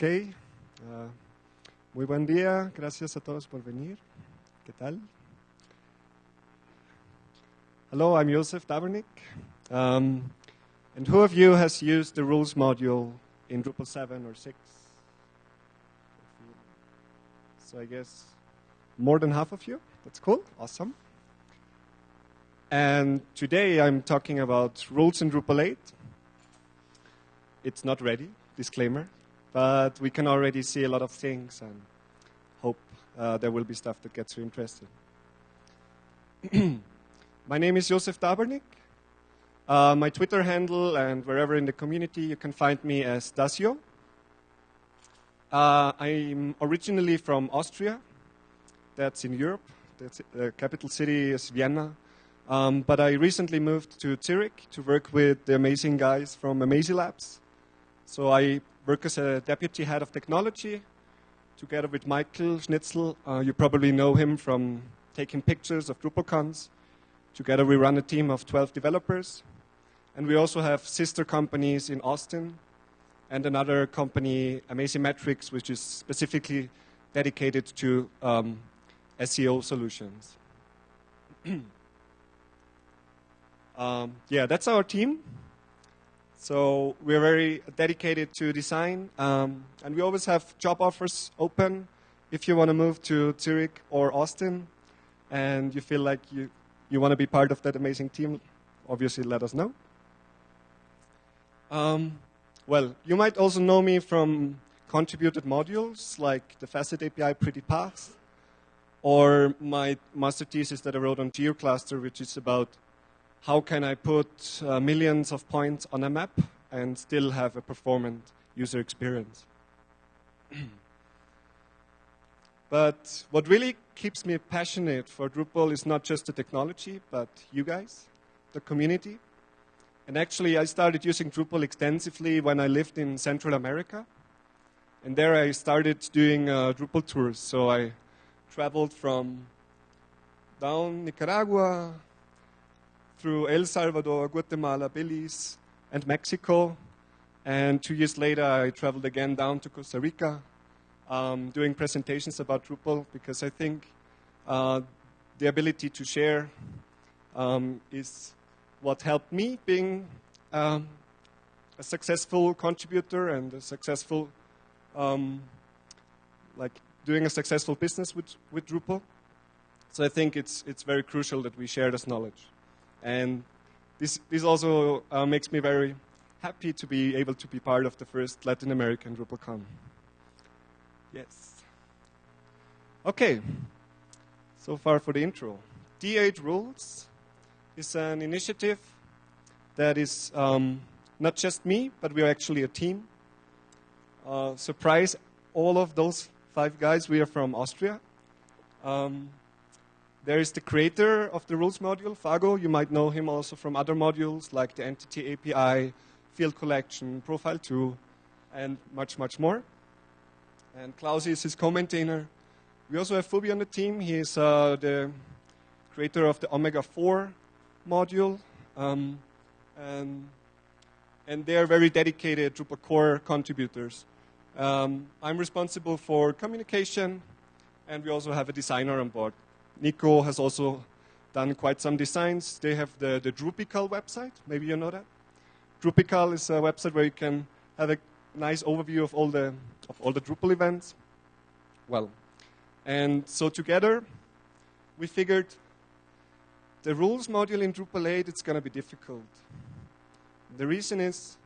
Ok. Uh, muy buen día. Gracias a todos por venir. ¿Qué tal? Hello, I'm Josef Dabernik. Um, and who of you has used the rules module in Drupal 7 or 6? So I guess more than half of you. That's cool. Awesome. And today I'm talking about rules in Drupal 8. It's not ready, disclaimer, but we can already see a lot of things and hope uh, there will be stuff that gets you interested. my name is Josef Dabernik. Uh, my Twitter handle and wherever in the community you can find me as dasjo. Uh, I'm originally from Austria. That's in Europe. The capital city is Vienna. Um, but I recently moved to Zurich to work with the amazing guys from Amazee Labs. So I work as a deputy head of technology together with Michael Schnitzel. Uh, you probably know him from taking pictures of DrupalCons. Together we run a team of 12 developers. And we also have sister companies in Austin and another company, Amazee Metrics, which is specifically dedicated to um, SEO solutions. Um, yeah, that's our team. So we're very dedicated to design, um, and we always have job offers open if you want to move to Zurich or Austin, and you feel like you, you want to be part of that amazing team, obviously let us know. Um, well, you might also know me from contributed modules like the Facet API Pretty Path, or my master thesis that I wrote on GeoCluster, which is about how can I put uh, millions of points on a map and still have a performant user experience? but what really keeps me passionate for Drupal is not just the technology, but you guys, the community. And actually, I started using Drupal extensively when I lived in Central America. And there I started doing uh, Drupal tours. So I traveled from down Nicaragua, through El Salvador, Guatemala, Belize, and Mexico. And two years later, I traveled again down to Costa Rica, um, doing presentations about Drupal because I think uh, the ability to share um, is what helped me being um, a successful contributor and a successful, um, like doing a successful business with, with Drupal. So I think it's, it's very crucial that we share this knowledge. And this, this also uh, makes me very happy to be able to be part of the first Latin American DrupalCon. Yes. Okay. So far for the intro. D8 Rules is an initiative that is um, not just me, but we're actually a team. Uh, surprise, all of those five guys, we are from Austria. Um, there is the creator of the rules module, Fago. You might know him also from other modules like the Entity API, Field Collection, Profile 2, and much, much more. And Klausi is his co-maintainer. We also have fubhy on the team. He is uh, the creator of the Omega 4 module. Um, and, and they are very dedicated Drupal core contributors. Um, I'm responsible for communication, and we also have a designer on board. Nico has also done quite some designs. They have the, the Drupical website. Maybe you know that. Drupical is a website where you can have a nice overview of all the of all the Drupal events. Well, and so together we figured the rules module in Drupal 8 it's going to be difficult. The reason is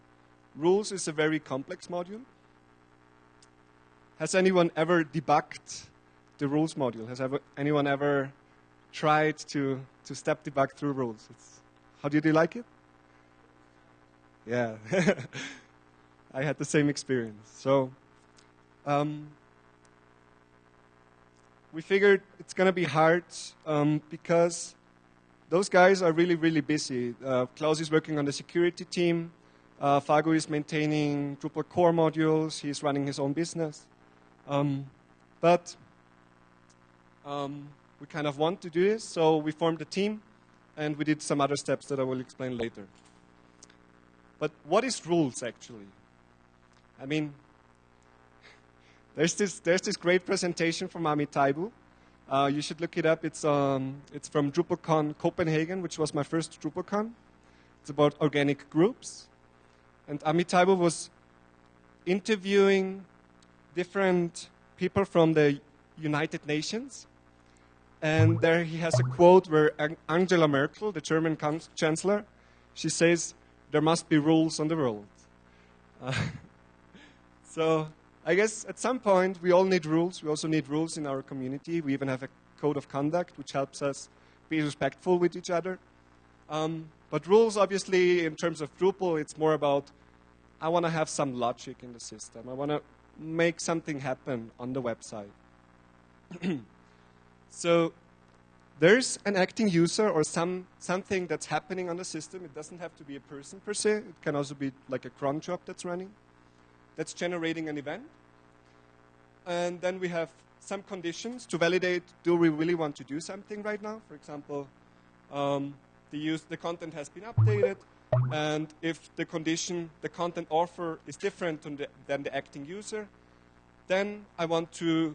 rules is a very complex module. Has anyone ever debugged the rules module. Has ever, anyone ever tried to, to step debug through rules? It's, how did you like it? Yeah, I had the same experience. So um, we figured it's going to be hard um, because those guys are really, really busy. Uh, Klaus is working on the security team. Uh, Fago is maintaining Drupal core modules. He's running his own business. Um, but um, we kind of want to do this, so we formed a team and we did some other steps that I will explain later. But what is rules actually? I mean, there's this, there's this great presentation from Amitaibu. Uh, you should look it up. It's, um, it's from DrupalCon Copenhagen, which was my first DrupalCon. It's about organic groups. And Amitaibu was interviewing different people from the United Nations. And there he has a quote where Angela Merkel, the German chancellor, she says, there must be rules on the world. Uh, so I guess at some point we all need rules. We also need rules in our community. We even have a code of conduct which helps us be respectful with each other. Um, but rules, obviously, in terms of Drupal, it's more about I want to have some logic in the system. I want to make something happen on the website. so there's an acting user or some, something that's happening on the system. It doesn't have to be a person per se. It can also be like a cron job that's running, that's generating an event. And then we have some conditions to validate, do we really want to do something right now? For example, um, the, use, the content has been updated, and if the condition, the content offer is different the, than the acting user, then I want to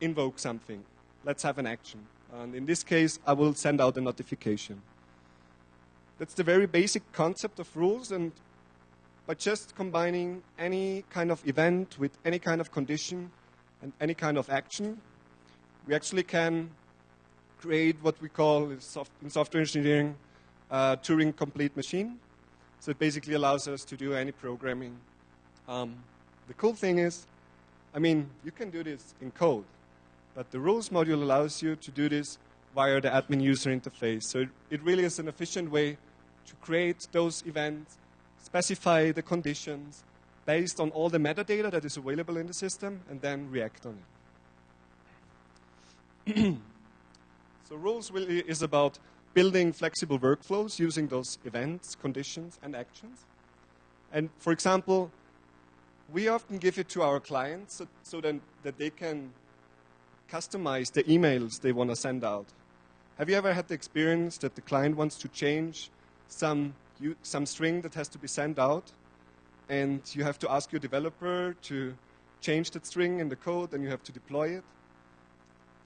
invoke something. Let's have an action. And in this case, I will send out a notification. That's the very basic concept of rules, and by just combining any kind of event with any kind of condition and any kind of action, we actually can create what we call in, software engineering a Turing complete machine. So it basically allows us to do any programming. Um, the cool thing is, I mean, you can do this in code. But the rules module allows you to do this via the admin user interface. So it, it really is an efficient way to create those events, specify the conditions based on all the metadata that is available in the system, and then react on it. so rules really is about building flexible workflows using those events, conditions, and actions. And for example, we often give it to our clients so, so then, that they can customize the emails they want to send out. Have you ever had the experience that the client wants to change some, some string that has to be sent out, and you have to ask your developer to change that string in the code, and you have to deploy it?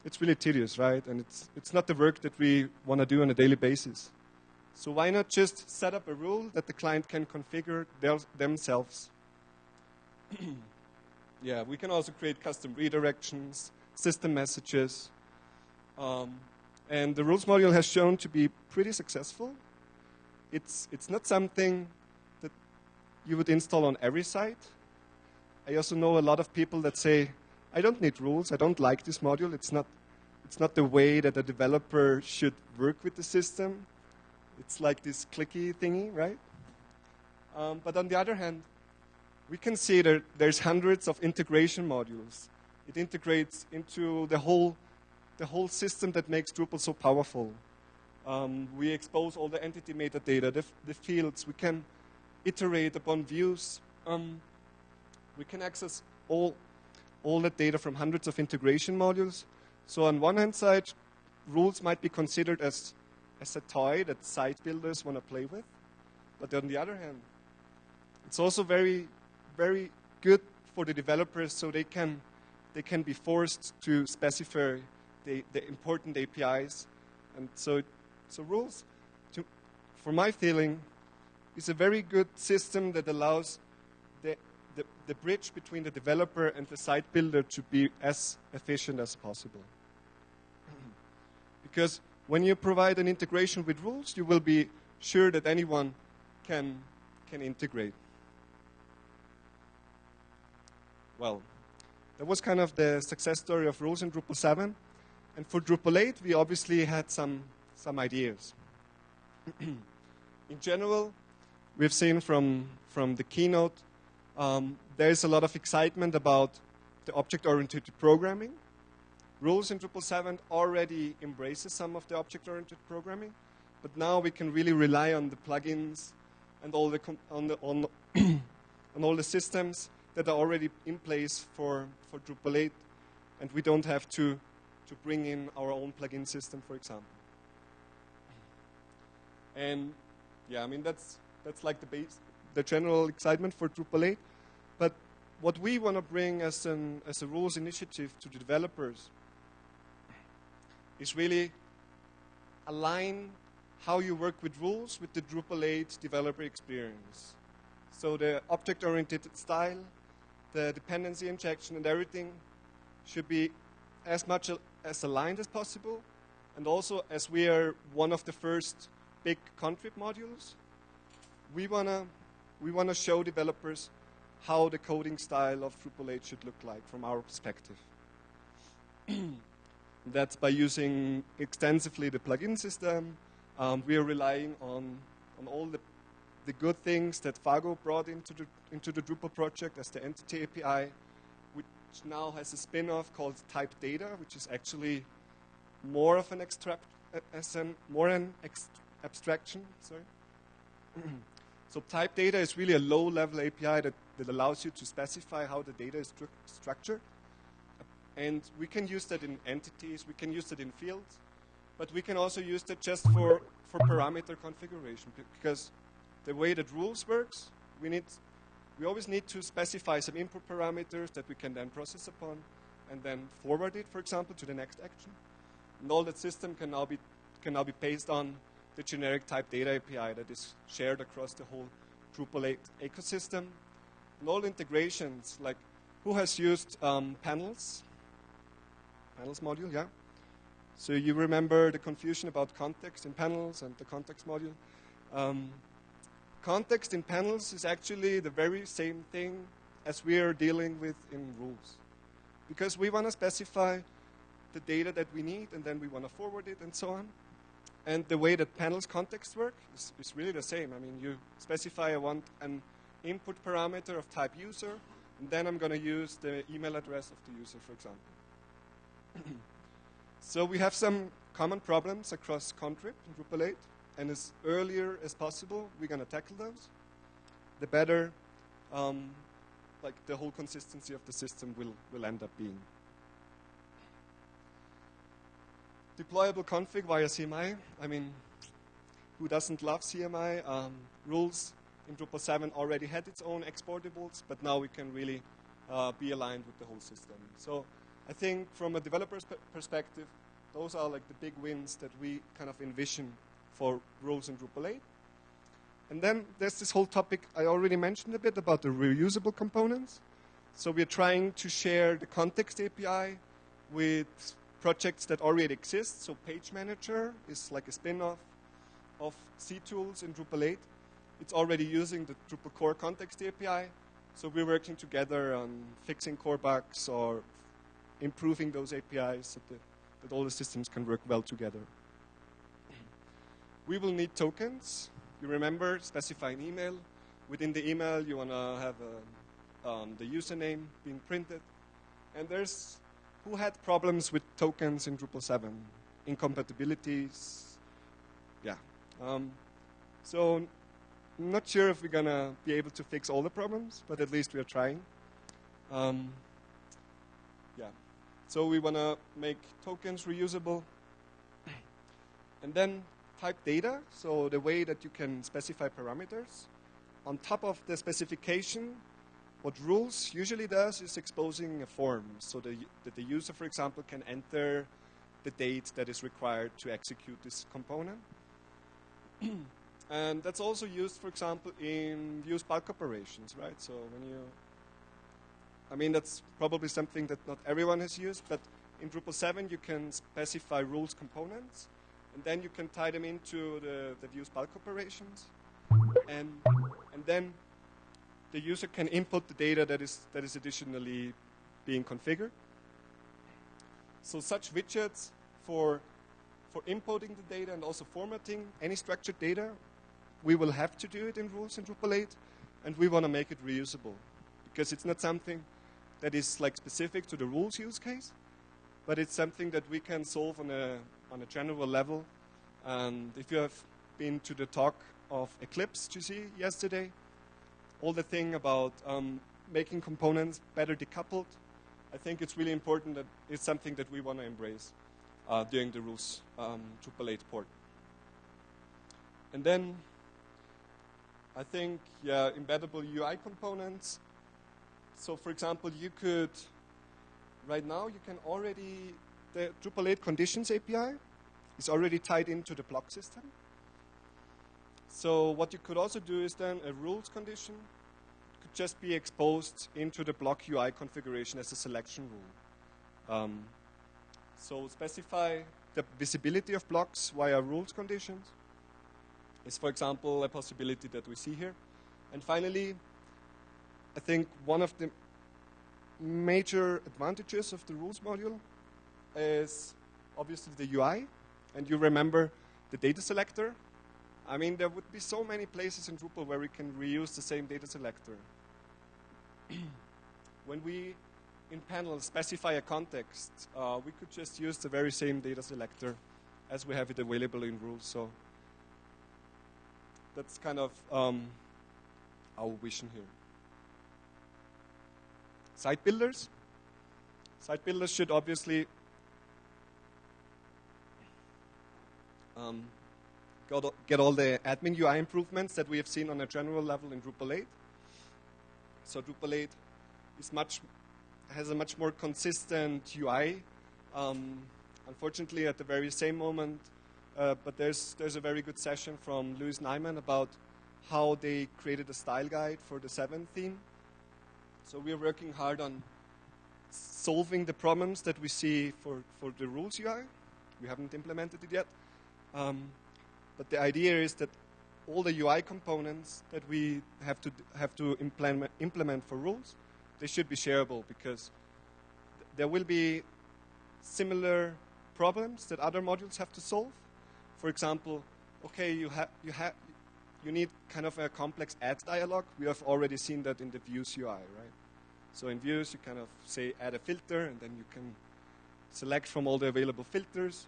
It's really tedious, right? And it's, it's not the work that we want to do on a daily basis. So why not just set up a rule that the client can configure their, themselves? yeah, we can also create custom redirections, system messages. Um, and the rules module has shown to be pretty successful. It's, it's not something that you would install on every site. I also know a lot of people that say, I don't need rules, I don't like this module, it's not, it's not the way that a developer should work with the system. It's like this clicky thingy, right? Um, but on the other hand, we can see that there's hundreds of integration modules it integrates into the whole, the whole system that makes Drupal so powerful. Um, we expose all the entity metadata, the, the fields. We can iterate upon views. Um, we can access all, all that data from hundreds of integration modules. So on one hand side, rules might be considered as, as a toy that site builders want to play with. But on the other hand, it's also very, very good for the developers so they can they can be forced to specify the, the important APIs. And so, so rules, to, for my feeling, is a very good system that allows the, the, the bridge between the developer and the site builder to be as efficient as possible. because when you provide an integration with rules, you will be sure that anyone can, can integrate. Well, that was kind of the success story of Rules in Drupal 7. And for Drupal 8, we obviously had some, some ideas. in general, we've seen from, from the keynote, um, there's a lot of excitement about the object-oriented programming. Rules in Drupal 7 already embraces some of the object-oriented programming, but now we can really rely on the plugins and all the, on, the, on, on all the systems that are already in place for, for Drupal 8, and we don't have to, to bring in our own plugin system, for example. And yeah, I mean, that's, that's like the, base, the general excitement for Drupal 8. But what we want to bring as, an, as a rules initiative to the developers is really align how you work with rules with the Drupal 8 developer experience. So the object-oriented style, the dependency injection and everything should be as much as aligned as possible. And also, as we are one of the first big contrib modules, we want to we wanna show developers how the coding style of Drupal 8 should look like from our perspective. That's by using extensively the plugin system. Um, we are relying on, on all the, the good things that Fago brought into the, into the Drupal project as the entity API, which now has a spin-off called type data, which is actually more of an extract, as an, more an abstraction. Sorry. so type data is really a low-level API that, that allows you to specify how the data is stru structured and we can use that in entities, we can use that in fields, but we can also use that just for, for parameter configuration because the way that rules works, we, need, we always need to specify some input parameters that we can then process upon and then forward it, for example, to the next action. And all that system can now be, can now be based on the generic type data API that is shared across the whole Drupal 8 ecosystem. And all integrations, like who has used um, panels panels module, yeah? So you remember the confusion about context in panels and the context module. Um, context in panels is actually the very same thing as we are dealing with in rules. Because we want to specify the data that we need and then we want to forward it and so on. And the way that panels context work is, is really the same. I mean, you specify I want an input parameter of type user, and then I'm going to use the email address of the user, for example. so we have some common problems across Contrib and Drupal 8, and as earlier as possible, we're going to tackle those. The better, um, like the whole consistency of the system will, will end up being. Deployable config via CMI. I mean, who doesn't love CMI? Um, rules in Drupal 7 already had its own exportables, but now we can really uh, be aligned with the whole system. So I think from a developer's perspective, those are like the big wins that we kind of envision for rules in Drupal 8. And then there's this whole topic I already mentioned a bit about the reusable components. So we're trying to share the context API with projects that already exist. So Page Manager is like a spin-off of ctools in Drupal 8. It's already using the Drupal core context API. So we're working together on fixing core bugs or improving those APIs so that, that all the systems can work well together. We will need tokens. You remember specifying email. Within the email, you want to have a, um, the username being printed. And there's who had problems with tokens in Drupal 7? Incompatibilities. Yeah. Um, so I'm not sure if we're going to be able to fix all the problems, but at least we are trying. Um, yeah. So we want to make tokens reusable. And then type data, so the way that you can specify parameters. On top of the specification, what rules usually does is exposing a form so the, that the user, for example, can enter the date that is required to execute this component. and that's also used, for example, in views bulk operations, right? So when you I mean, that's probably something that not everyone has used, but in Drupal 7 you can specify rules components, and then you can tie them into the, the views bulk operations. And, and then the user can input the data that is, that is additionally being configured. So such widgets for, for inputting the data and also formatting any structured data, we will have to do it in rules in Drupal 8, and we want to make it reusable because it's not something that is like specific to the rules use case, but it's something that we can solve on a, on a general level. And if you have been to the talk of Eclipse, you see yesterday, all the thing about um, making components better decoupled, I think it's really important that it's something that we want to embrace uh, during the rules um, Drupal 8 port. And then I think, yeah, embeddable UI components so, for example, you could, right now, you can already, the Drupal 8 conditions API is already tied into the block system. So, what you could also do is then a rules condition could just be exposed into the block UI configuration as a selection rule. Um, so, specify the visibility of blocks via rules conditions is, for example, a possibility that we see here. And finally, I think one of the major advantages of the rules module is obviously the UI. And you remember the data selector. I mean, there would be so many places in Drupal where we can reuse the same data selector. when we, in panel, specify a context, uh, we could just use the very same data selector as we have it available in rules. So that's kind of um, our vision here. Site builders. Site builders should obviously um, get all the admin UI improvements that we have seen on a general level in Drupal 8. So Drupal 8 is much has a much more consistent UI. Um, unfortunately, at the very same moment, uh, but there's there's a very good session from Lewis Nyman about how they created a style guide for the seven theme. So we're working hard on solving the problems that we see for, for the rules UI. We haven't implemented it yet. Um, but the idea is that all the UI components that we have to, have to implement, implement for rules, they should be shareable because th there will be similar problems that other modules have to solve. For example, okay, you, ha you, ha you need kind of a complex add dialog. We have already seen that in the views UI, right? So in views, you kind of say add a filter, and then you can select from all the available filters.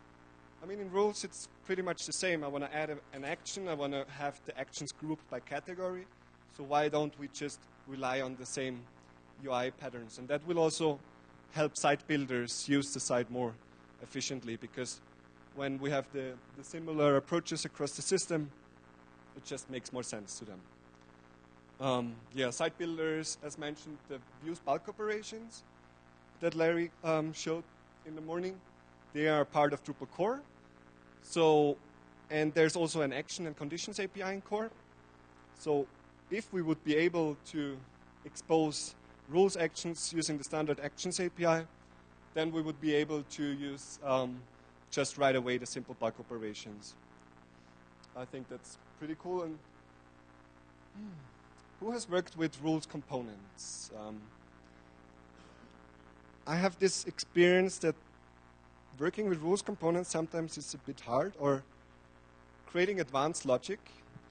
I mean, in rules, it's pretty much the same. I want to add a, an action. I want to have the actions grouped by category. So why don't we just rely on the same UI patterns? And that will also help site builders use the site more efficiently because when we have the, the similar approaches across the system, it just makes more sense to them. Um, yeah, site builders, as mentioned, the views bulk operations that Larry um, showed in the morning, they are part of Drupal core. So, and there's also an action and conditions API in core. So, if we would be able to expose rules actions using the standard actions API, then we would be able to use um, just right away the simple bulk operations. I think that's pretty cool. And who has worked with rules components? Um, I have this experience that working with rules components sometimes is a bit hard, or creating advanced logic.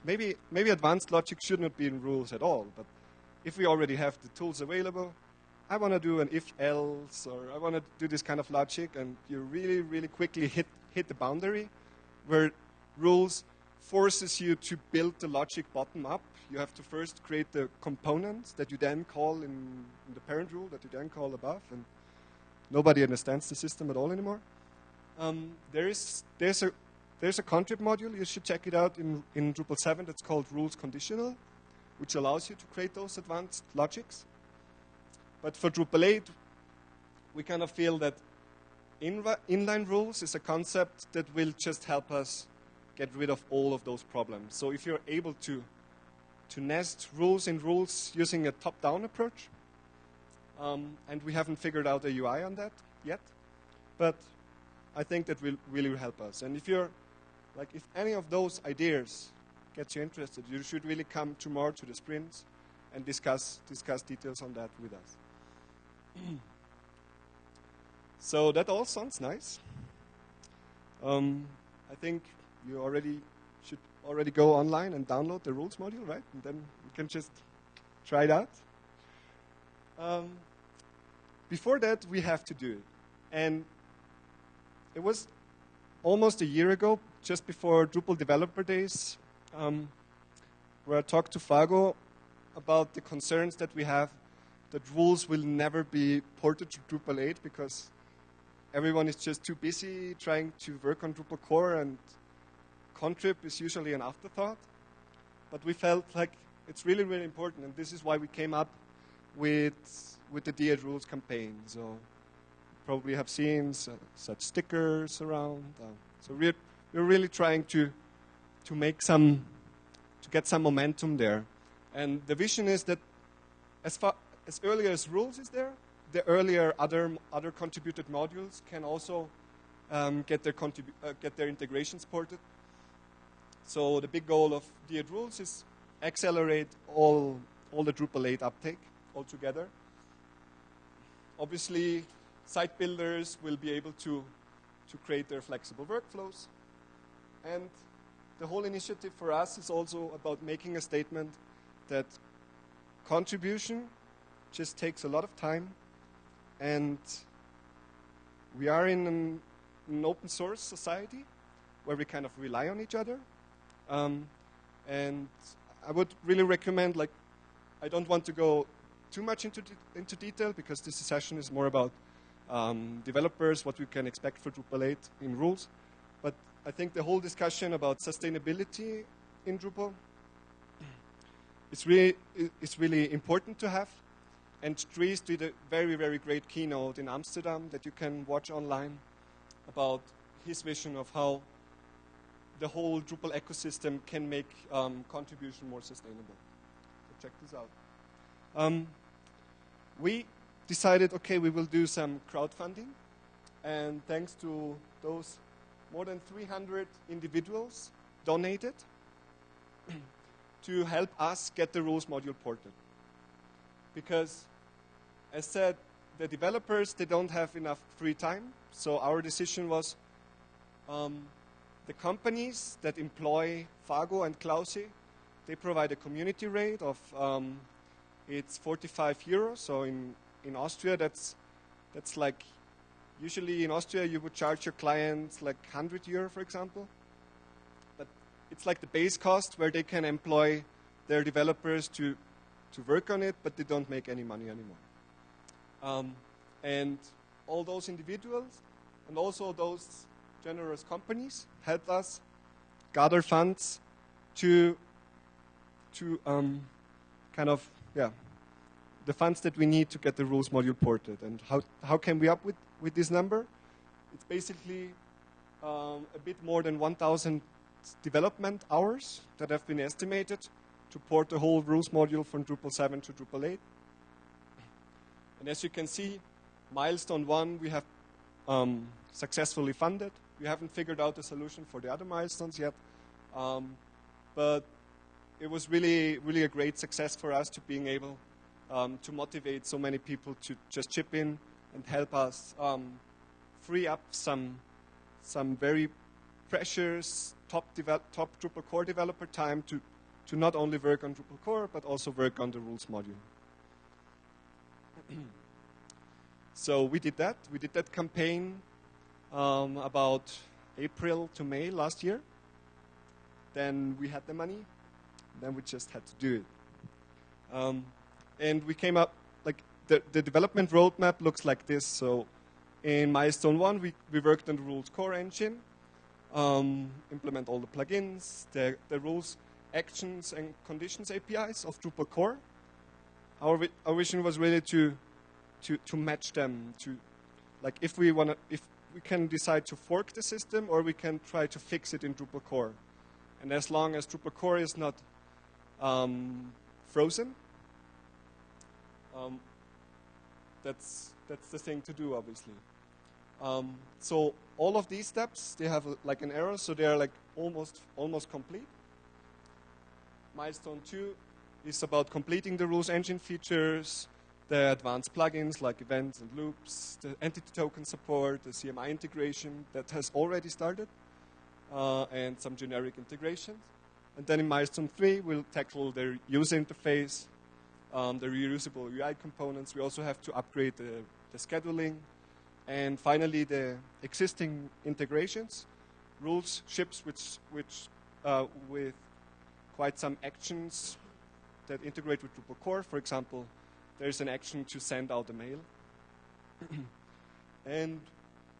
Maybe, maybe advanced logic should not be in rules at all, but if we already have the tools available, I want to do an if else, or I want to do this kind of logic, and you really, really quickly hit, hit the boundary where rules forces you to build the logic bottom up. You have to first create the components that you then call in, in the parent rule, that you then call above, and nobody understands the system at all anymore. Um, there is there's a there's a contrib module. You should check it out in, in Drupal 7 that's called rules conditional, which allows you to create those advanced logics. But for Drupal 8, we kind of feel that in, inline rules is a concept that will just help us get rid of all of those problems. So if you're able to, to nest rules in rules using a top-down approach, um, and we haven't figured out a UI on that yet, but I think that will really help us. And if you're, like, if any of those ideas gets you interested, you should really come tomorrow to the sprints and discuss, discuss details on that with us. so that all sounds nice. Um, I think you already should already go online and download the rules module, right? And then you can just try it out. Um, before that, we have to do it. And it was almost a year ago, just before Drupal Developer Days, um, where I talked to Fago about the concerns that we have that rules will never be ported to Drupal 8 because everyone is just too busy trying to work on Drupal core and contrib is usually an afterthought. But we felt like it's really, really important, and this is why we came up with, with the D8 Rules campaign. So probably have seen such stickers around. Uh, so we're, we're really trying to, to make some, to get some momentum there. And the vision is that as, far, as early as rules is there, the earlier other, other contributed modules can also um, get, their uh, get their integrations ported. So the big goal of D8 Rules is accelerate all, all the Drupal 8 uptake altogether. Obviously, site builders will be able to, to create their flexible workflows. And the whole initiative for us is also about making a statement that contribution just takes a lot of time and we are in an, an open source society where we kind of rely on each other. Um, and I would really recommend, like, I don't want to go too much into, de- into detail because this session is more about um, developers, what we can expect for Drupal 8 in rules. But I think the whole discussion about sustainability in Drupal is really, is really important to have. And Dries did a very, very great keynote in Amsterdam that you can watch online about his vision of how the whole Drupal ecosystem can make um, contribution more sustainable. So check this out. Um, we decided, okay, we will do some crowdfunding, and thanks to those more than 300 individuals donated to help us get the rules module ported. Because, as said, the developers they don't have enough free time, so our decision was um, the companies that employ Fago and Klausi, they provide a community rate of um, it's 45 euros. So in, in Austria, that's that's like usually in Austria you would charge your clients like 100 euro, for example. But it's like the base cost where they can employ their developers to to work on it, but they don't make any money anymore. Um, and all those individuals and also those generous companies help us gather funds to to um, kind of yeah the funds that we need to get the rules module ported. And how how can we up with with this number? It's basically um, a bit more than 1,000 development hours that have been estimated to port the whole rules module from Drupal 7 to Drupal 8. And as you can see, milestone one we have um, successfully funded. We haven't figured out a solution for the other milestones yet, um, but it was really, really a great success for us to being able um, to motivate so many people to just chip in and help us um, free up some, some very precious top, devel- top Drupal core developer time to, to not only work on Drupal core but also work on the rules module. so we did that. We did that campaign um, about April to May last year. Then we had the money. Then we just had to do it. Um, and we came up, like, the, the development roadmap looks like this. So in Milestone 1, we, we worked on the rules core engine, um, implement all the plugins, the, the rules, actions, and conditions APIs of Drupal core. Our, our vision was really to, to, to match them to, like, if we want to, if we can decide to fork the system or we can try to fix it in Drupal core. And as long as Drupal core is not um, frozen, um, that's that's the thing to do, obviously. Um, so all of these steps they have a, like an error, so they are like almost almost complete. Milestone two is about completing the rules engine features, the advanced plugins like events and loops, the entity token support, the CMI integration that has already started, uh, and some generic integrations. And then in milestone three, we'll tackle the user interface, um, the reusable UI components. We also have to upgrade the, the scheduling, and finally the existing integrations, rules, ships, which, which uh, with quite some actions that integrate with Drupal core. For example, there's an action to send out a mail. and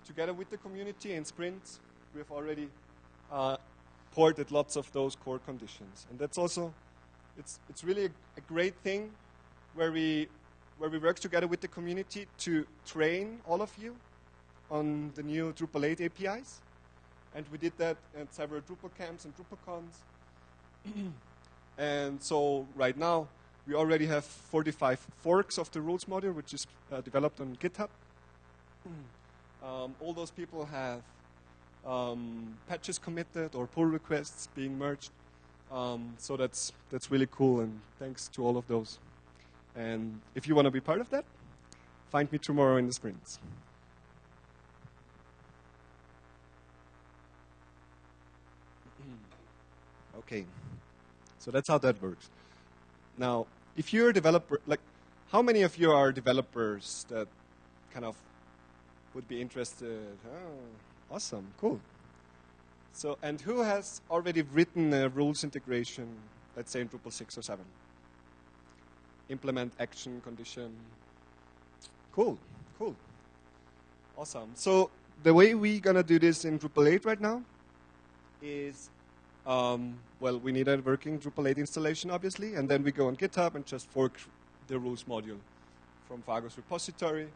together with the community and sprints, we have already uh, ported lots of those core conditions. And that's also, it's, it's really a, a great thing where we where we work together with the community to train all of you on the new Drupal 8 APIs. And we did that at several Drupal camps and DrupalCons. and so right now, we already have 45 forks of the rules module, which is uh, developed on GitHub. Um, all those people have um, patches committed or pull requests being merged. Um, so that's that's really cool, and thanks to all of those. And if you want to be part of that, find me tomorrow in the sprints. okay, so that's how that works. Now, if you're a developer, like, how many of you are developers that kind of would be interested? Oh, awesome, cool. So, and who has already written a rules integration, let's say in Drupal 6 or 7? Implement action condition. Cool, cool. Awesome. So, the way we're going to do this in Drupal 8 right now is, um, well, we need a working Drupal 8 installation, obviously, and then we go on GitHub and just fork the rules module from Fago's repository.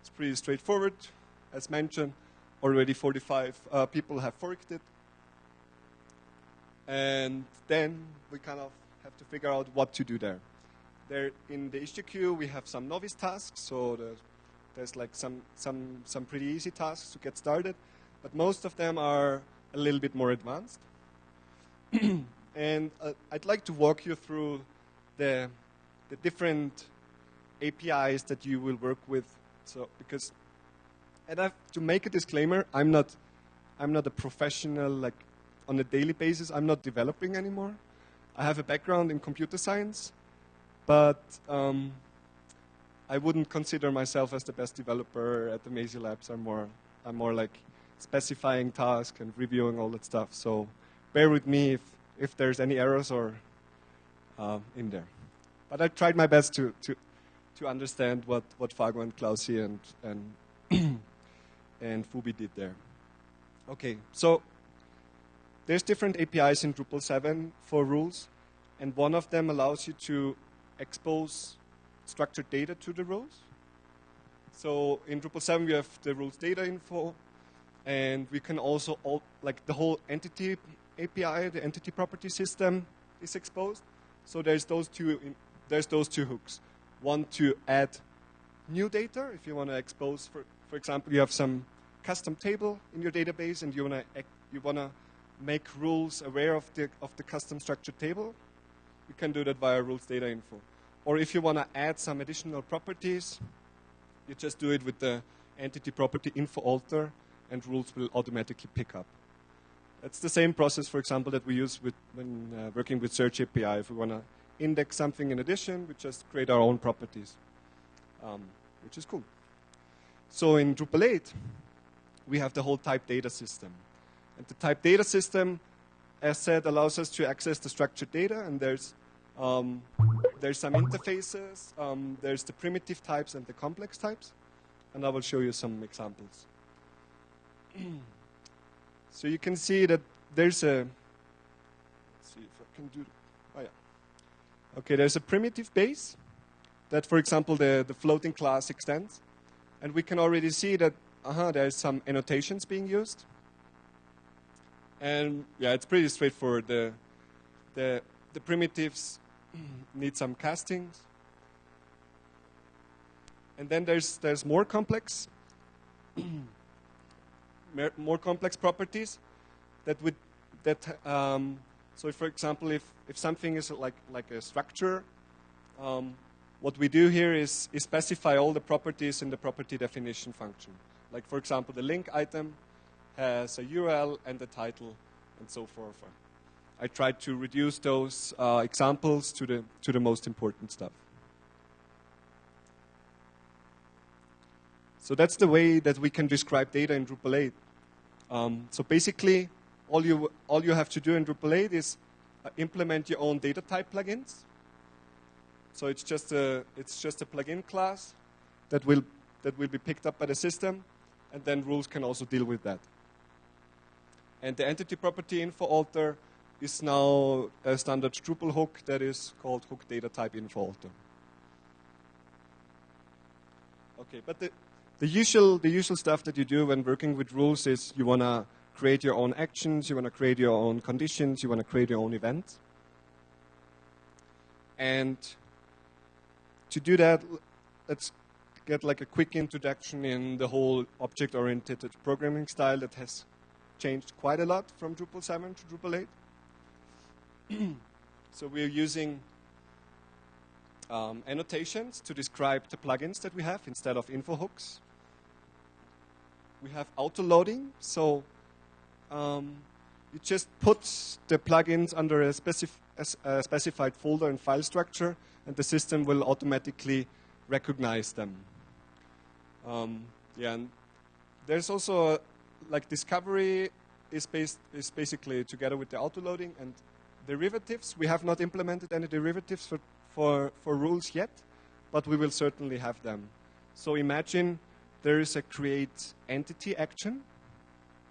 It's pretty straightforward. As mentioned, already 45 uh, people have forked it. And then we kind of have to figure out what to do there. There in the HTTQ we have some novice tasks, so there's, there's like some, some, some pretty easy tasks to get started, but most of them are a little bit more advanced. and uh, I'd like to walk you through the, the different APIs that you will work with. So because, and I to make a disclaimer, I'm not, I'm not a professional like on a daily basis. I'm not developing anymore. I have a background in computer science, but um, I wouldn't consider myself as the best developer at the Amazee Labs. I'm more, I'm more like specifying tasks and reviewing all that stuff. So bear with me if, if there's any errors or uh, in there. But I tried my best to, to, to understand what, what Fago and Klausi and, and, and fubhy did there. Okay, so there's different APIs in Drupal 7 for rules, and one of them allows you to expose structured data to the rules. So in Drupal 7 we have the rules data info, and we can also, all, like the whole entity API, the entity property system is exposed. So there's those two, there's those two hooks. One to add new data, if you want to expose, for, for example, you have some custom table in your database and you want to you want to make rules aware of the, of the custom structured table, you can do that via rules data info. Or if you want to add some additional properties, you just do it with the entity property info alter and rules will automatically pick up. That's the same process, for example, that we use with, when uh, working with Search API. If we want to index something in addition, we just create our own properties, um, which is cool. So in Drupal 8, we have the whole type data system. And the type data system, as said, allows us to access the structured data, and there's um, there's some interfaces. Um, there's the primitive types and the complex types, and I will show you some examples. so you can see that there's a. Let's see if I can do. Oh yeah. Okay, there's a primitive base that, for example, the the floating class extends, and we can already see that. Uh -huh, there's some annotations being used. And yeah, it's pretty straightforward. The, the, the primitives need some castings. And then there's, there's more complex, more complex properties that would, that, um, so for example, if, if something is like, like a structure, um, what we do here is, is specify all the properties in the property definition function. Like, for example, the link item has a URL and a title and so forth. I tried to reduce those uh, examples to the, to the most important stuff. So that's the way that we can describe data in Drupal 8. Um, so basically, all you, all you have to do in Drupal 8 is uh, implement your own data type plugins. So it's just a, it's just a plugin class that will, that will be picked up by the system, and then rules can also deal with that. And the entity property info alter is now a standard Drupal hook that is called hook data type info alter. Okay, but the, the usual the usual stuff that you do when working with rules is you want to create your own actions, you want to create your own conditions, you want to create your own events. And to do that, let's get like a quick introduction in the whole object-oriented programming style that has changed quite a lot from Drupal 7 to Drupal 8. so we're using um, annotations to describe the plugins that we have instead of info hooks. We have auto loading, so um, you just put the plugins under a, specif a, specified folder and file structure, and the system will automatically recognize them. Um, yeah, and there's also like discovery is based is basically together with the auto loading and derivatives. We have not implemented any derivatives for, for, for rules yet, but we will certainly have them. So imagine there is a create entity action.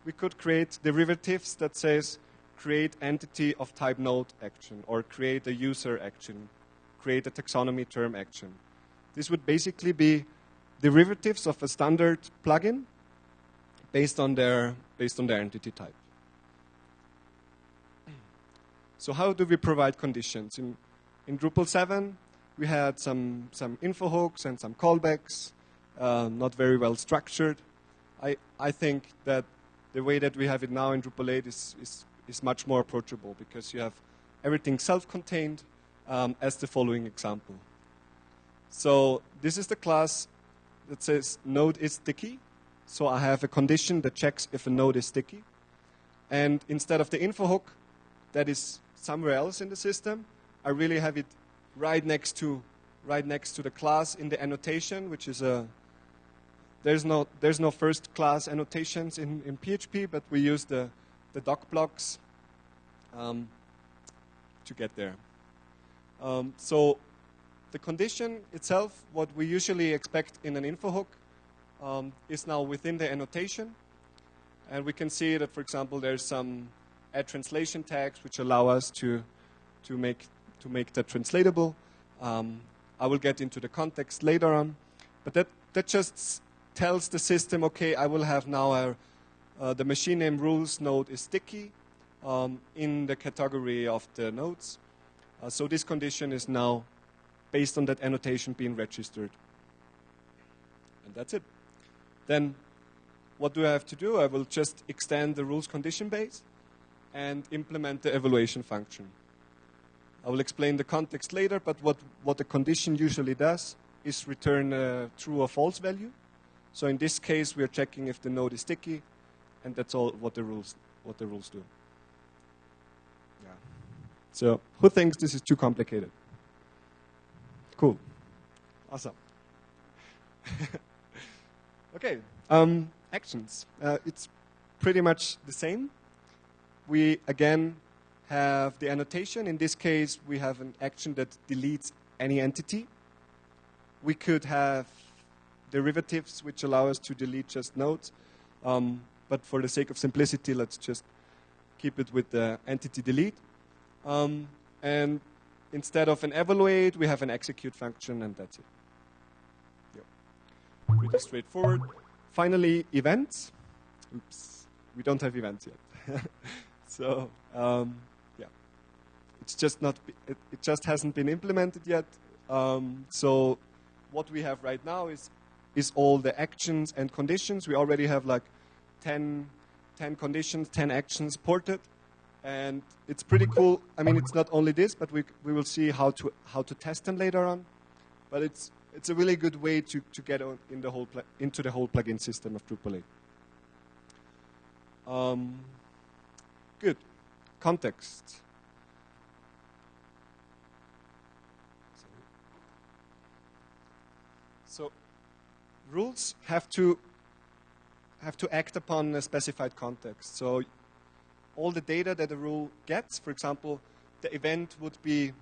We could create derivatives that says create entity of type node action or create a user action, create a taxonomy term action. This would basically be derivatives of a standard plugin based on their, based on their entity type. So how do we provide conditions? In, in Drupal 7, we had some, some info hooks and some callbacks, uh, not very well structured. I, I think that the way that we have it now in Drupal 8 is, is, is much more approachable because you have everything self-contained um, as the following example. So this is the class that says node is sticky. So I have a condition that checks if a node is sticky. And instead of the info hook that is somewhere else in the system, I really have it right next to right next to the class in the annotation, which is a there's no there's no first class annotations in, in PHP, but we use the the doc blocks um, to get there. Um, so the condition itself, what we usually expect in an info hook, um, is now within the annotation. And we can see that, for example, there's some add translation tags which allow us to, to, make, to make that translatable. Um, I will get into the context later on. But that, that just tells the system, okay, I will have now a, uh, the machine name rules node is sticky um, in the category of the nodes. Uh, so this condition is now based on that annotation being registered. And that's it. Then what do I have to do? I will just extend the rules condition base and implement the evaluation function. I will explain the context later, but what, what the condition usually does is return a true or false value. So in this case, we are checking if the node is sticky, and that's all what the rules, what the rules do. Yeah. So who thinks this is too complicated? Cool. Awesome. okay. Um, actions. Uh, it's pretty much the same. We, again, have the annotation. In this case, we have an action that deletes any entity. We could have derivatives which allow us to delete just nodes. Um, but for the sake of simplicity, let's just keep it with the entity delete. Um, and instead of an evaluate, we have an execute function, and that's it. Yep. Pretty straightforward. Finally, events. Oops, we don't have events yet. so, um, yeah, it's just not. It, it, just hasn't been implemented yet. Um, so, what we have right now is is all the actions and conditions. We already have like 10, 10 conditions, 10 actions ported. And it's pretty cool. I mean, it's not only this, but we, we will see how to, how to test them later on. But it's, it's a really good way to, to get on in the whole into the whole plugin system of Drupal 8. Um, good. Context. So rules have to have to act upon a specified context. So all the data that a rule gets. For example, the event would be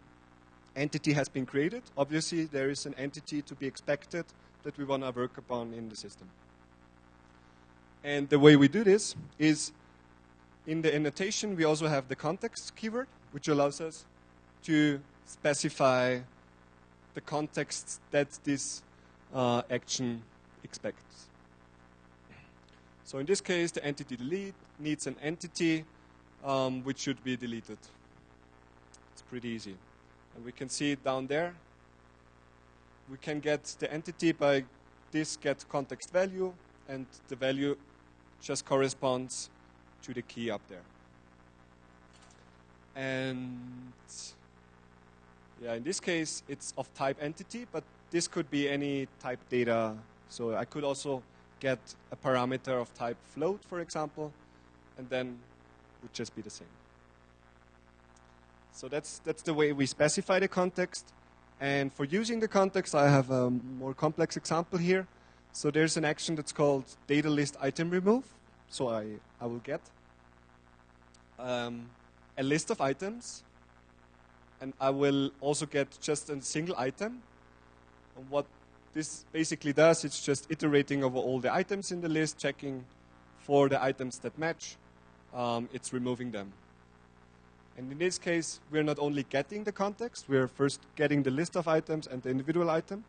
entity has been created. Obviously, there is an entity to be expected that we want to work upon in the system. And the way we do this is in the annotation, we also have the context keyword, which allows us to specify the context that this uh, action expects. So in this case, the entity delete needs an entity um, which should be deleted. It's pretty easy. And we can see it down there. We can get the entity by this get context value, and the value just corresponds to the key up there. And yeah, in this case, it's of type entity, but this could be any type data. So I could also get a parameter of type float, for example, and then would just be the same. So that's, that's the way we specify the context. And for using the context, I have a more complex example here. So there's an action that's called data list item remove. So I, I will get um, a list of items, and I will also get just a single item. And what this basically does, it's just iterating over all the items in the list, checking for the items that match. Um, it's removing them. And in this case, we're not only getting the context, we're first getting the list of items and the individual item,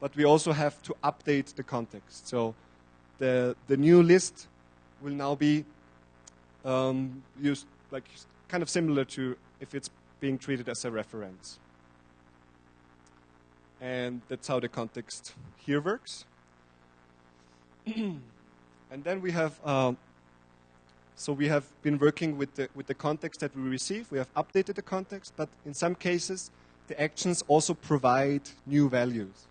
but we also have to update the context. So the, the new list will now be um, used like kind of similar to if it's being treated as a reference. And that's how the context here works. and then we have, um, so we have been working with the, with the context that we receive. We have updated the context, but in some cases, the actions also provide new values.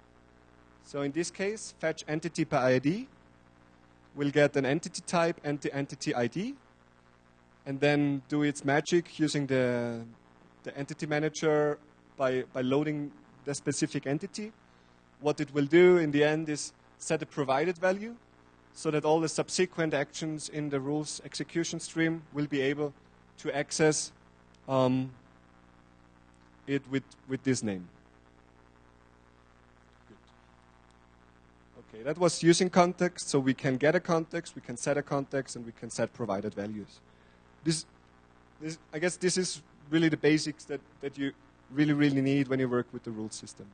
So in this case, fetch entity by ID will get an entity type and the entity ID, and then do its magic using the, the entity manager by, by loading the specific entity. What it will do in the end is set a provided value so that all the subsequent actions in the rules execution stream will be able to access um, it with, with this name. Okay, that was using context, so we can get a context, we can set a context, and we can set provided values. This, this, I guess this is really the basics that, that you really, really need when you work with the rule system.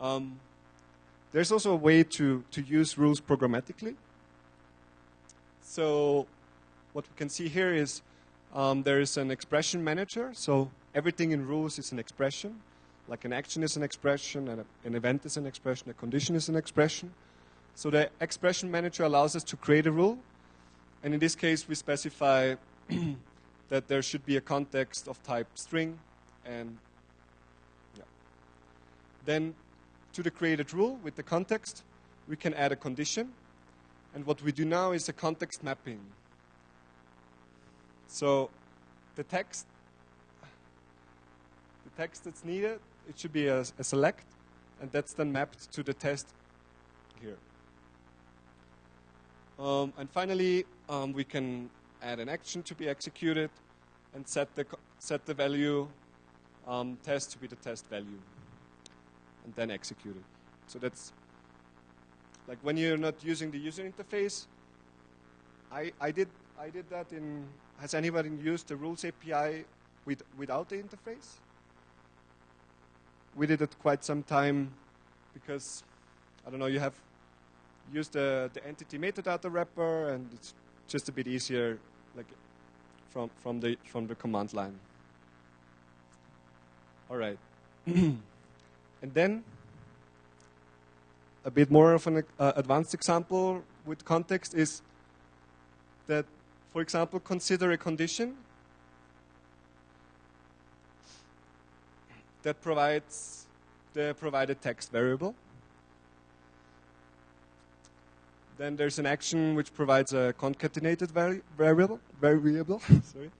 Um, there's also a way to, to use rules programmatically. So what we can see here is um, there is an expression manager. So everything in rules is an expression. Like an action is an expression, and an event is an expression, a condition is an expression. So the expression manager allows us to create a rule. And in this case, we specify that there should be a context of type string and yeah. Then to the created rule with the context, we can add a condition. And what we do now is a context mapping. So the text, the text that's needed, it should be a, a select, and that's then mapped to the test here. Um, and finally, um, we can add an action to be executed and set the, set the value um, test to be the test value and then execute it. So that's like when you're not using the user interface. I, I did I did that in. Has anybody used the rules API with, without the interface? We did it quite some time because I don't know. You have used the the entity metadata wrapper, and it's just a bit easier, like from from the from the command line. All right. and then a bit more of an uh, advanced example with context is that, for example, consider a condition that provides the provided text variable. Then there's an action which provides a concatenated vari variable. Variable, sorry.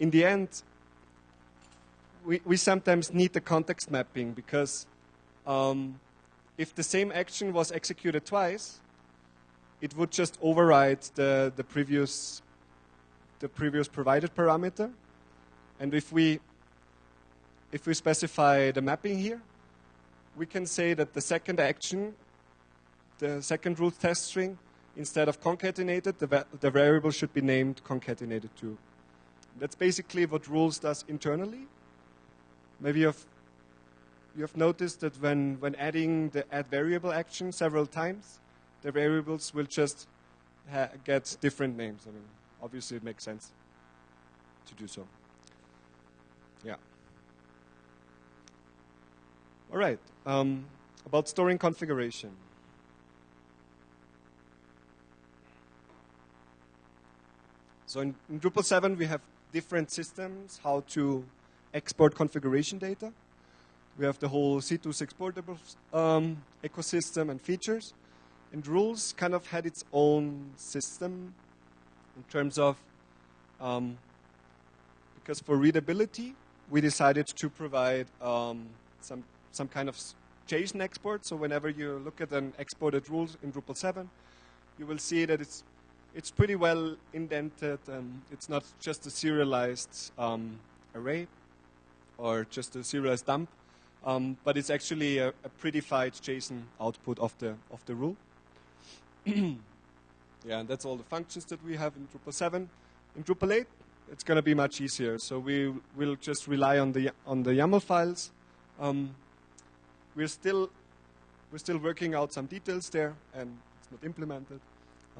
In the end, we, we sometimes need the context mapping because um, if the same action was executed twice, it would just override the, the previous the previous provided parameter. And if we if we specify the mapping here, we can say that the second action, the second root test string, instead of concatenated, the, va the variable should be named concatenated too. That's basically what rules does internally. Maybe you've you have noticed that when, when adding the add variable action several times, the variables will just get different names. I mean, obviously it makes sense to do so. Yeah. All right. Um, about storing configuration. So in, in, Drupal 7, we have different systems how to export configuration data. We have the whole CTools exportable um, ecosystem and features. And rules kind of had its own system in terms of, um, because for readability, we decided to provide um, some, some kind of JSON export. So whenever you look at an exported rules in Drupal 7, you will see that it's, it's pretty well indented and it's not just a serialized um, array or just a serialized dump, um, but it's actually a, a prettified JSON output of the, of the rule. yeah, and that's all the functions that we have in Drupal 7. In Drupal 8, it's going to be much easier. So we will just rely on the on the YAML files. Um, we're still we're still working out some details there, and it's not implemented.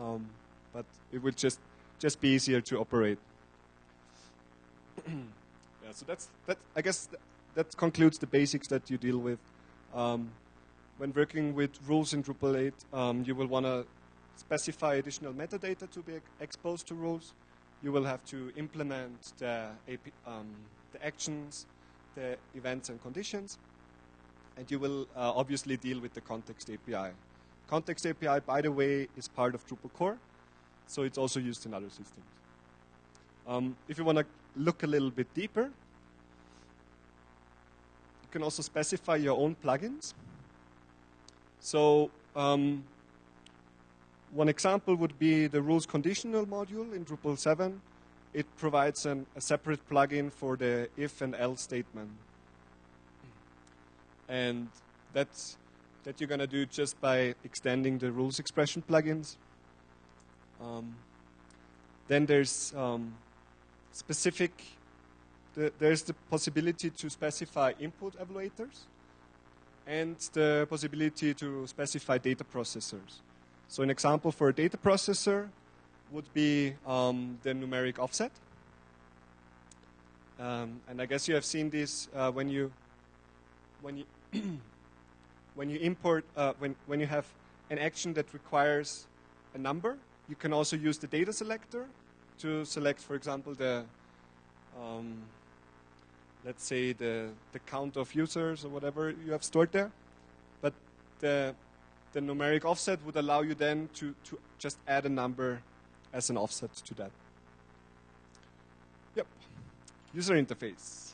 Um, but it will just just be easier to operate. yeah, so that's that. I guess th that concludes the basics that you deal with. Um, when working with rules in Drupal 8, um, you will want to specify additional metadata to be exposed to rules. You will have to implement the, AP, um, the actions, the events and conditions, and you will uh, obviously deal with the context API. Context API, by the way, is part of Drupal core, so it's also used in other systems. Um, if you want to look a little bit deeper, you can also specify your own plugins. So um, one example would be the rules conditional module in Drupal 7. It provides an, a separate plugin for the if and else statement. And that's that you're going to do just by extending the rules expression plugins. Um, then there's um, specific, the, there's the possibility to specify input evaluators and the possibility to specify data processors. So an example for a data processor would be um, the numeric offset. Um, and I guess you have seen this uh, when you when you when you import uh, when when you have an action that requires a number. You can also use the data selector to select, for example, the um, let's say the the count of users or whatever you have stored there. But the the numeric offset would allow you then to, to just add a number as an offset to that. Yep. User interface.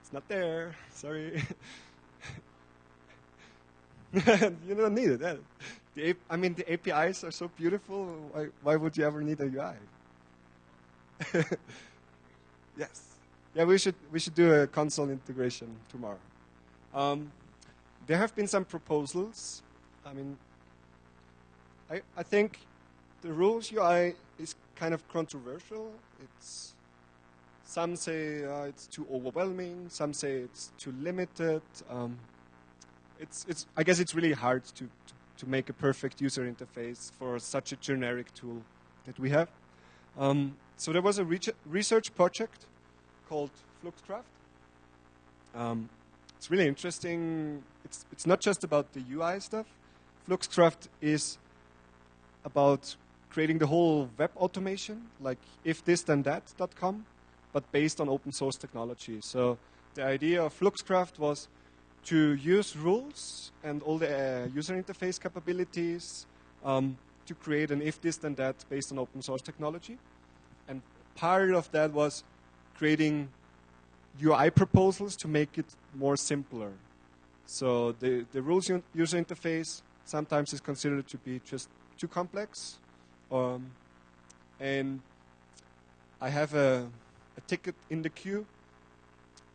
It's not there. Sorry. you don't need it. The, I mean, the APIs are so beautiful. Why, why would you ever need a UI? yes. Yeah, we should, we should do a console integration tomorrow. Um, there have been some proposals I mean, I, I think the rules UI is kind of controversial. It's some say uh, it's too overwhelming. Some say it's too limited. Um, it's, it's, I guess it's really hard to, to, to, make a perfect user interface for such a generic tool that we have. Um, so there was a research project called fluxkraft. Um, it's really interesting. It's, it's not just about the UI stuff. fluxkraft is about creating the whole web automation, like if this then that.com, but based on open source technology. So the idea of fluxkraft was to use rules and all the uh, user interface capabilities um, to create an if this then that based on open source technology. And part of that was creating UI proposals to make it more simpler. So the, the rules user interface sometimes is considered to be just too complex. Um, and I have a, a, ticket in the queue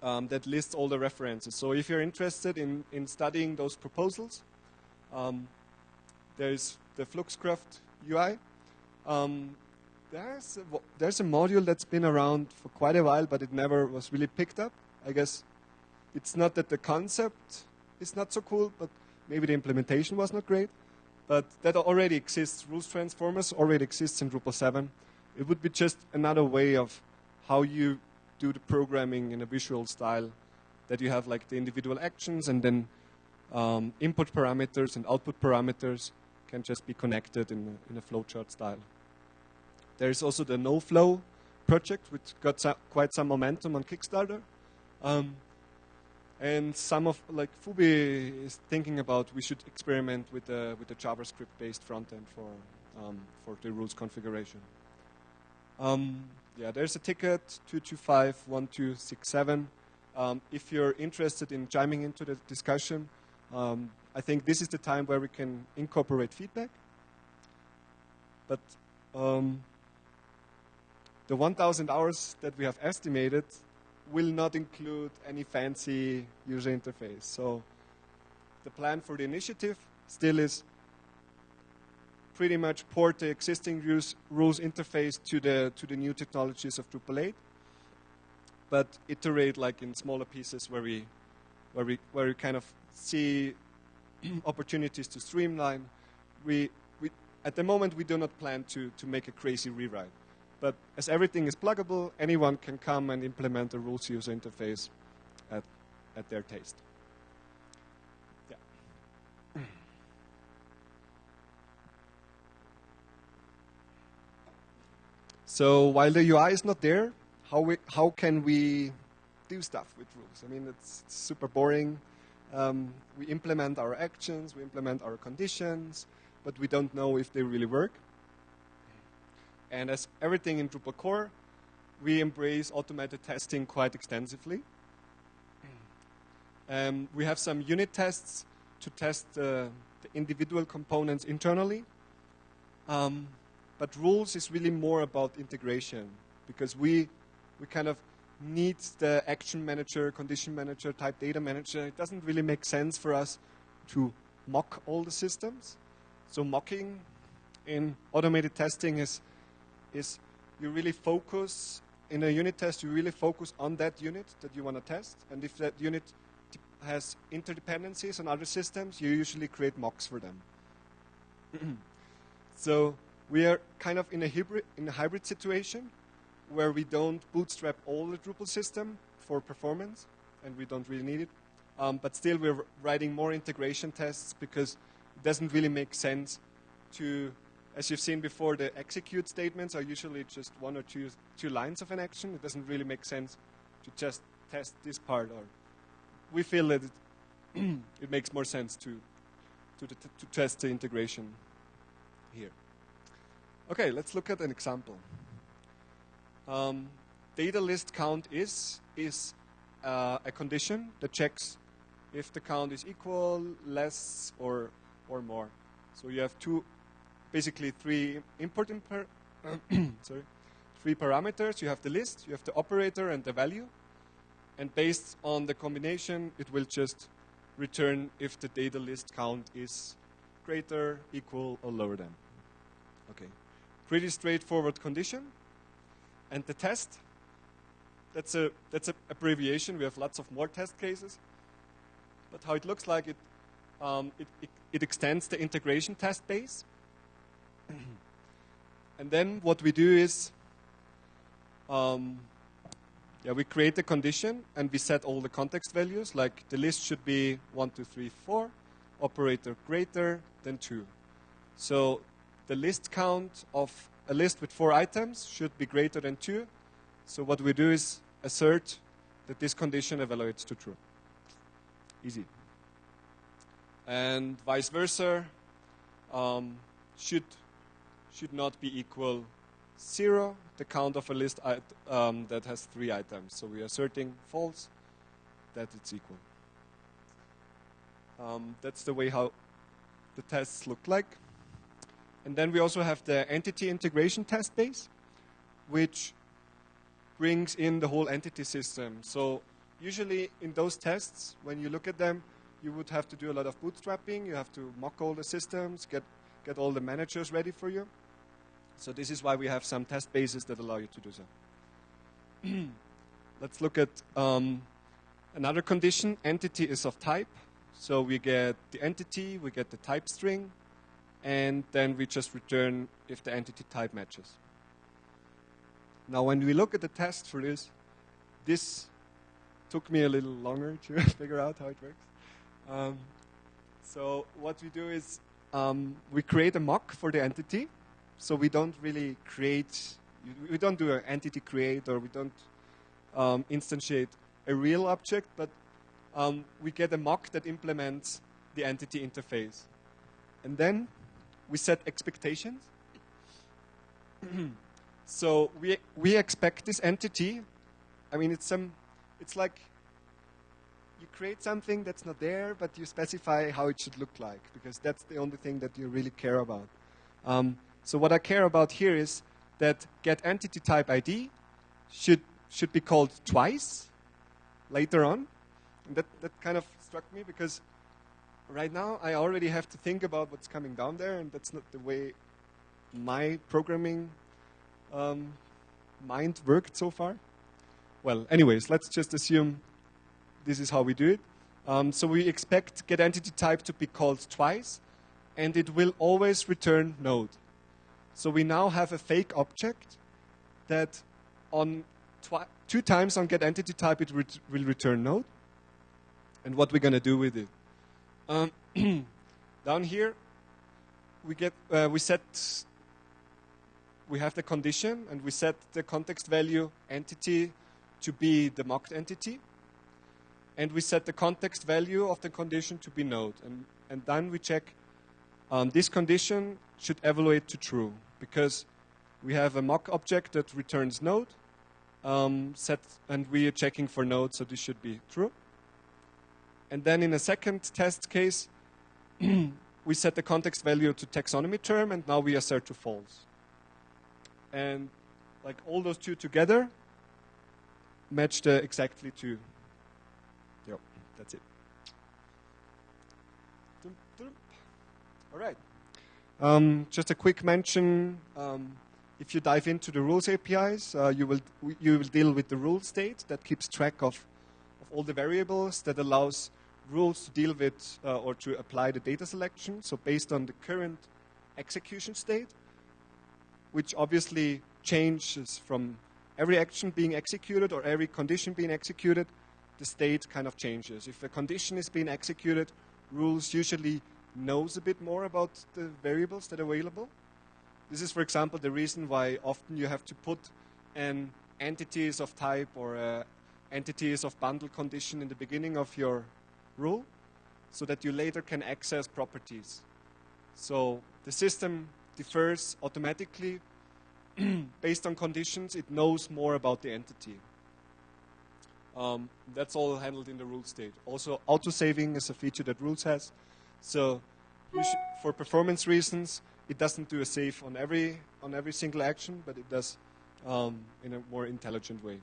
um, that lists all the references. So if you're interested in, in studying those proposals, um, there's the fluxkraft UI. Um, there's, a, there's a module that's been around for quite a while, but it never was really picked up. I guess it's not that the concept is not so cool, but maybe the implementation was not great. But that already exists. Rules transformers already exists in Drupal 7. It would be just another way of how you do the programming in a visual style that you have like the individual actions and then um, input parameters and output parameters can just be connected in a, in a flowchart style. There is also the NoFlo project, which got so, quite some momentum on Kickstarter. Um, and some of like fubhy is thinking about we should experiment with the with the JavaScript-based front end for um, for the rules configuration. Um, yeah, there's a ticket 2251267. Um, if you're interested in chiming into the discussion, um, I think this is the time where we can incorporate feedback. But um, the 1,000 hours that we have estimated will not include any fancy user interface. So the plan for the initiative still is pretty much port the existing rules, rules interface to the, to the new technologies of Drupal 8, but iterate like in smaller pieces where we, where we, where we kind of see opportunities to streamline. We, we, at the moment, we do not plan to, to make a crazy rewrite. But as everything is pluggable, anyone can come and implement a rules user interface at, at their taste. So while the UI is not there, how, we, how can we do stuff with rules? I mean, it's, super boring. Um, we implement our actions, we implement our conditions, but we don't know if they really work. And as everything in Drupal core, we embrace automated testing quite extensively. Um, we have some unit tests to test the, the individual components internally. Um, but rules is really more about integration because we, we kind of need the action manager, condition manager, type data manager. It doesn't really make sense for us to mock all the systems. So mocking in automated testing is is you really focus in a unit test, you really focus on that unit that you want to test. And if that unit has interdependencies on other systems, you usually create mocks for them. so we are kind of in a hybrid, in a hybrid situation where we don't bootstrap all the Drupal system for performance, and we don't really need it. Um, but still, we're writing more integration tests because it doesn't really make sense to as you've seen before, the execute statements are usually just one or two, two lines of an action. It doesn't really make sense to just test this part. Or we feel that it, it makes more sense to, to, to, to test the integration here. Okay, let's look at an example. Um, data list count is is uh, a condition that checks if the count is equal, less, or or more. So you have two basically three import imper sorry, three parameters. You have the list, you have the operator, and the value. And based on the combination, it will just return if the data list count is greater, equal, or lower than. Okay, pretty straightforward condition. And the test, that's a that's an abbreviation. We have lots of more test cases. But how it looks like, it, um, it, it, it extends the integration test base and then what we do is, um, yeah, we create a condition and we set all the context values. Like the list should be one, two, three, four, operator greater than 2. So the list count of a list with four items should be greater than 2. So what we do is assert that this condition evaluates to true. Easy. And vice versa, um, should should not be equal zero, the count of a list um, that has three items. So we are asserting false that it's equal. Um, that's the way how the tests look like. And then we also have the entity integration test base, which brings in the whole entity system. So usually in those tests, when you look at them, you would have to do a lot of bootstrapping. You have to mock all the systems, get, get all the managers ready for you. So this is why we have some test bases that allow you to do so. Let's look at um, another condition. Entity is of type. So we get the entity, we get the type string, and then we just return if the entity type matches. Now, when we look at the test for this, this took me a little longer to figure out how it works. Um, so what we do is um, we create a mock for the entity. So we don't really create, we don't do an entity create or we don't um, instantiate a real object, but um, we get a mock that implements the entity interface. And then we set expectations. so we, we expect this entity, I mean, it's, some, it's like you create something that's not there, but you specify how it should look like, because that's the only thing that you really care about. Um, so what I care about here is that get entity type ID should, should be called twice later on. And that, that kind of struck me because right now I already have to think about what's coming down there, and that's not the way my programming um, mind worked so far. Well, anyways, let's just assume this is how we do it. Um, so we expect get entity type to be called twice, and it will always return node. So we now have a fake object that on two times on get entity type it will return node. And what we're going to do with it. Um, down here, we get uh, we set we have the condition and we set the context value entity to be the mocked entity and we set the context value of the condition to be node. And, and then we check um, this condition should evaluate to true because we have a mock object that returns node um, set, and we are checking for node, so this should be true. And then in a second test case, we set the context value to taxonomy term, and now we assert to false. And like all those two together match the exactly to Yep, that's it. All right. Um, just a quick mention. Um, if you dive into the rules APIs, uh, you will you will deal with the rule state that keeps track of all the variables that allows rules to deal with uh, or to apply the data selection. So based on the current execution state, which obviously changes from every action being executed or every condition being executed the state kind of changes. If a condition is being executed, rules usually knows a bit more about the variables that are available. This is, for example, the reason why often you have to put an entities of type or uh, entities of bundle condition in the beginning of your rule so that you later can access properties. So the system differs automatically based on conditions. It knows more about the entity. Um, that's all handled in the rule state. Also, auto-saving is a feature that rules has. So for performance reasons, it doesn't do a save on every, on every single action, but it does um, in a more intelligent way.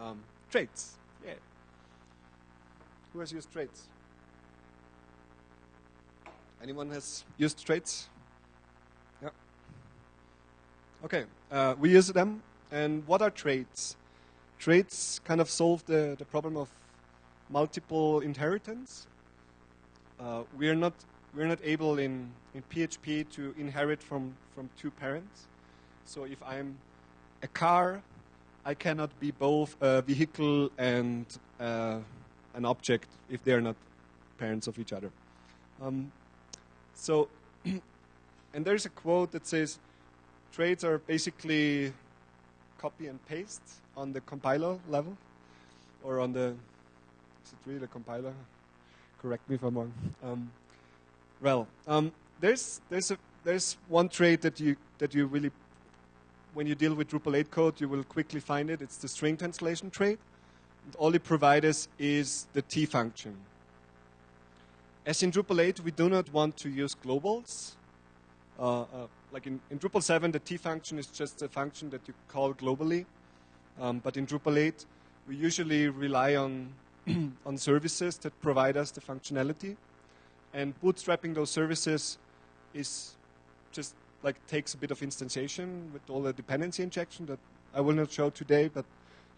Um, traits, yeah. Who has used traits? Anyone has used traits? Yeah. Okay, uh, we use them. And what are traits? traits kind of solve the, the problem of multiple inheritance. Uh, we are not we're not able in, in PHP to inherit from, from two parents. So if I'm a car, I cannot be both a vehicle and uh, an object if they're not parents of each other. Um, so, and there's a quote that says, traits are basically copy and paste on the compiler level or on the is it really the compiler? Correct me if I'm wrong. Um, well, um, there's there's a there's one trait that you that you really when you deal with Drupal 8 code you will quickly find it. It's the string translation trait. And all it provides is the T function. As in Drupal 8, we do not want to use globals. Uh, uh, like in, in Drupal 7, the T function is just a function that you call globally. Um, but in Drupal 8, we usually rely on, on services that provide us the functionality. And bootstrapping those services is just like takes a bit of instantiation with all the dependency injection that I will not show today, but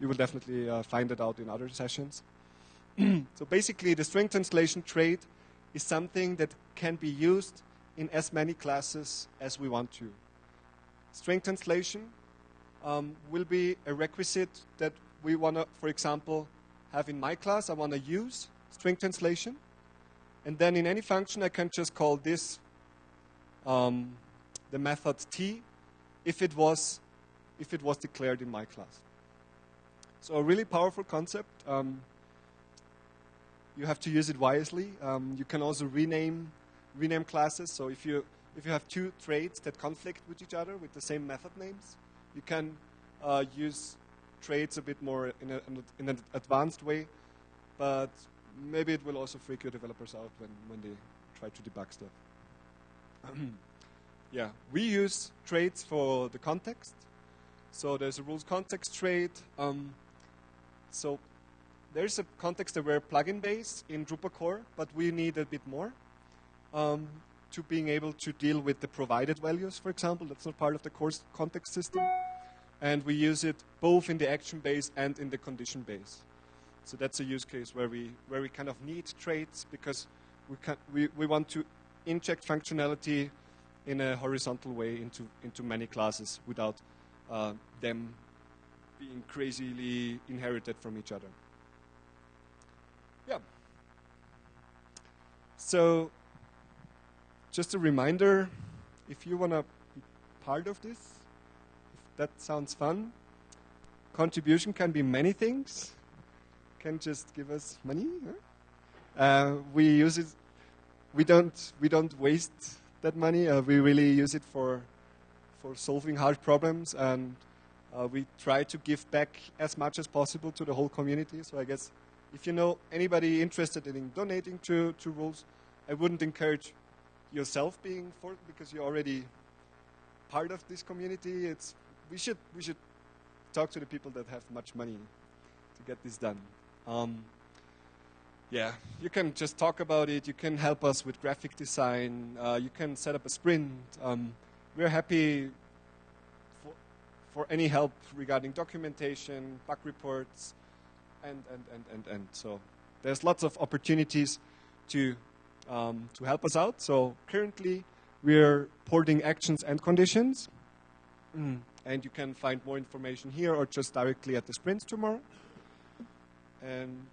you will definitely uh, find it out in other sessions. so basically, the string translation trait is something that can be used in as many classes as we want to. String translation um, will be a requisite that we want to, for example, have in my class. I want to use string translation. And then in any function, I can just call this um, the method t if it was if it was declared in my class. So a really powerful concept. Um, you have to use it wisely. Um, you can also rename rename classes. So if you if you have two traits that conflict with each other with the same method names, you can uh, use traits a bit more in, a, in an advanced way. But maybe it will also freak your developers out when, when they try to debug stuff. yeah, we use traits for the context. So there's a rules context trait. Um, so there's a context-aware plugin base in Drupal core, but we need a bit more um, to being able to deal with the provided values, for example. That's not part of the course context system. And we use it both in the action base and in the condition base. So that's a use case where we, where we kind of need traits because we, can, we, we want to inject functionality in a horizontal way into, into many classes without uh, them being crazily inherited from each other. Yeah. So, just a reminder if you want to be part of this, if that sounds fun, contribution can be many things. Can just give us money. Huh? Uh, we use it. We don't. We don't waste that money. Uh, we really use it for for solving hard problems, and uh, we try to give back as much as possible to the whole community. So I guess if you know anybody interested in donating to, to rules, I wouldn't encourage yourself being for because you're already part of this community. It's, we, should, we should talk to the people that have much money to get this done. Um, yeah, you can just talk about it. You can help us with graphic design. Uh, you can set up a sprint. Um, we're happy for, for any help regarding documentation, bug reports, and, and, and, and, and. So there's lots of opportunities to, um, to help us out. So currently we're porting actions and conditions. Mm. And you can find more information here or just directly at the sprints tomorrow. And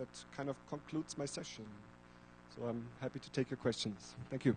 that kind of concludes my session. So I'm happy to take your questions. Thank you.